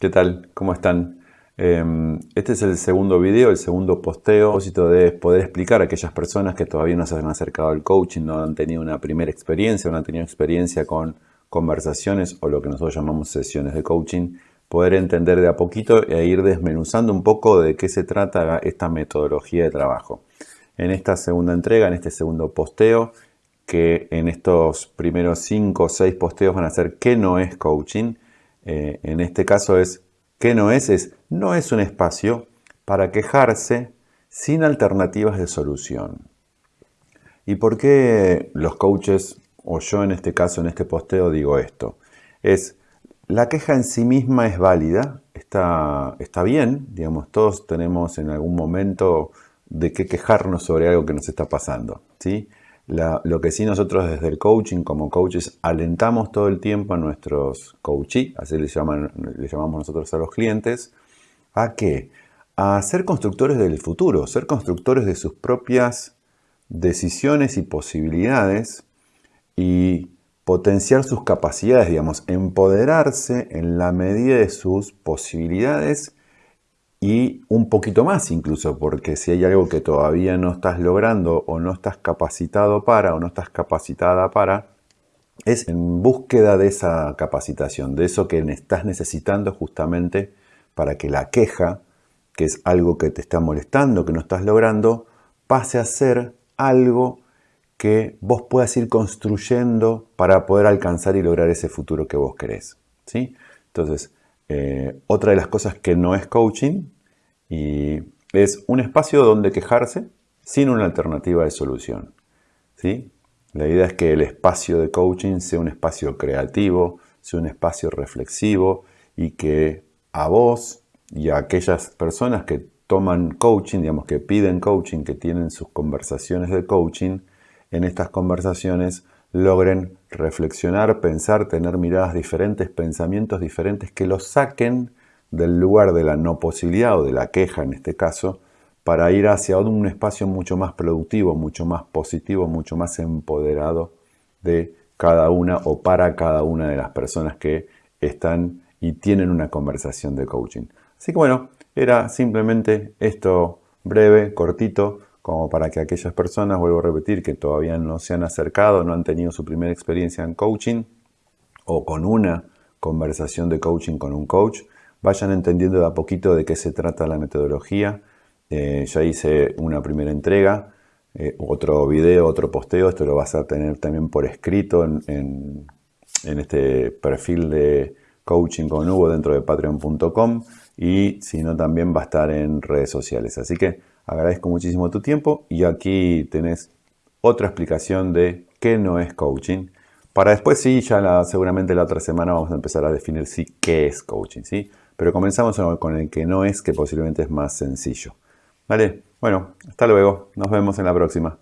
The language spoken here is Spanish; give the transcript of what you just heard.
¿Qué tal? ¿Cómo están? Em, este es el segundo video, el segundo posteo. A propósito de poder explicar a aquellas personas que todavía no se han acercado al coaching, no han tenido una primera experiencia, no han tenido experiencia con conversaciones o lo que nosotros llamamos sesiones de coaching, poder entender de a poquito e ir desmenuzando un poco de qué se trata esta metodología de trabajo. En esta segunda entrega, en este segundo posteo, que en estos primeros 5 o 6 posteos van a ser qué no es coaching, eh, en este caso es, ¿qué no es? Es, no es un espacio para quejarse sin alternativas de solución. ¿Y por qué los coaches, o yo en este caso, en este posteo, digo esto? Es, la queja en sí misma es válida, está, está bien, digamos, todos tenemos en algún momento de qué quejarnos sobre algo que nos está pasando, ¿sí? Lo que sí nosotros desde el coaching como coaches alentamos todo el tiempo a nuestros coachees, así le, llamamos nosotros a los clientes, ¿a qué? A ser constructores del futuro, ser constructores de sus propias decisiones y posibilidades y potenciar sus capacidades, digamos, empoderarse en la medida de sus posibilidades y un poquito más incluso, porque si hay algo que todavía no estás logrando o no estás capacitado para o no estás capacitada para, es en búsqueda de esa capacitación, de eso que estás necesitando justamente para que la queja, que es algo que te está molestando, que no estás logrando, pase a ser algo que vos puedas ir construyendo para poder alcanzar y lograr ese futuro que vos querés. ¿sí? Entonces, eh, otra de las cosas que no es coaching y es un espacio donde quejarse sin una alternativa de solución. ¿sí? La idea es que el espacio de coaching sea un espacio creativo, sea un espacio reflexivo y que a vos y a aquellas personas que toman coaching, digamos que piden coaching, que tienen sus conversaciones de coaching, en estas conversaciones logren reflexionar, pensar, tener miradas diferentes, pensamientos diferentes que los saquen del lugar de la no posibilidad o de la queja en este caso, para ir hacia un espacio mucho más productivo, mucho más positivo, mucho más empoderado de cada una o para cada una de las personas que están y tienen una conversación de coaching. Así que bueno, era simplemente esto breve, cortito, como para que aquellas personas, vuelvo a repetir, que todavía no se han acercado, no han tenido su primera experiencia en coaching o con una conversación de coaching con un coach, vayan entendiendo de a poquito de qué se trata la metodología. Eh, ya hice una primera entrega, eh, otro video, otro posteo, esto lo vas a tener también por escrito en, este perfil de coaching con Hugo dentro de patreon.com y si no también va a estar en redes sociales. Así que Agradezco muchísimo tu tiempo y aquí tenés otra explicación de qué no es coaching. Para después sí, ya seguramente la otra semana vamos a empezar a definir sí qué es coaching, ¿sí? Pero comenzamos con el que no es, que posiblemente es más sencillo. ¿Vale? Bueno, hasta luego. Nos vemos en la próxima.